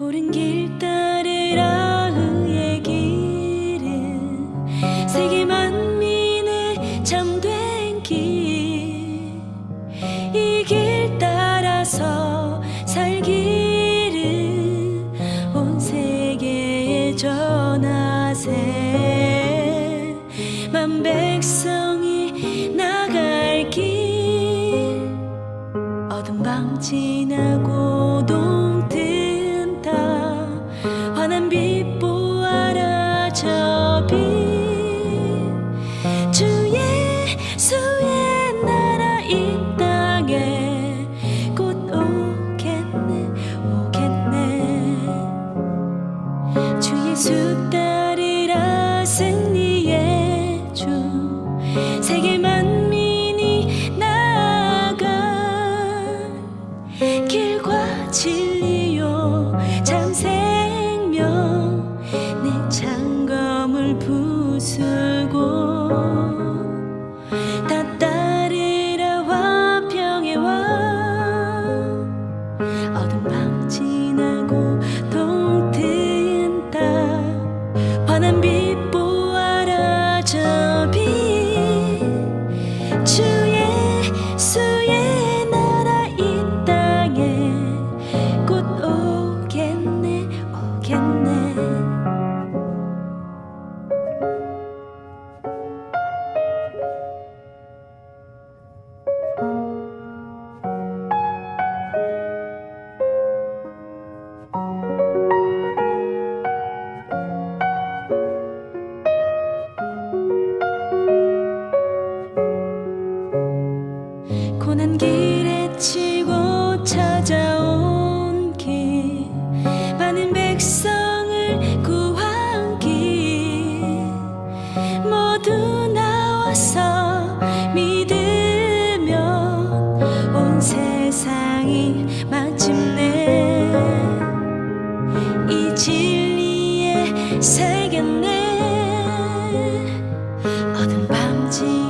오른 길 따르라 의의 길은 세계 만민의 참된 길. 이 길 따라서 만 백성이 나갈 길. 어둠 밤 지나고 동 길 길에 치고 찾아온 길 많은 백성을 구한 길 모두 나와서 믿으면 온 세상이 마침내 이 진리에 새겼네. 어둠 밤지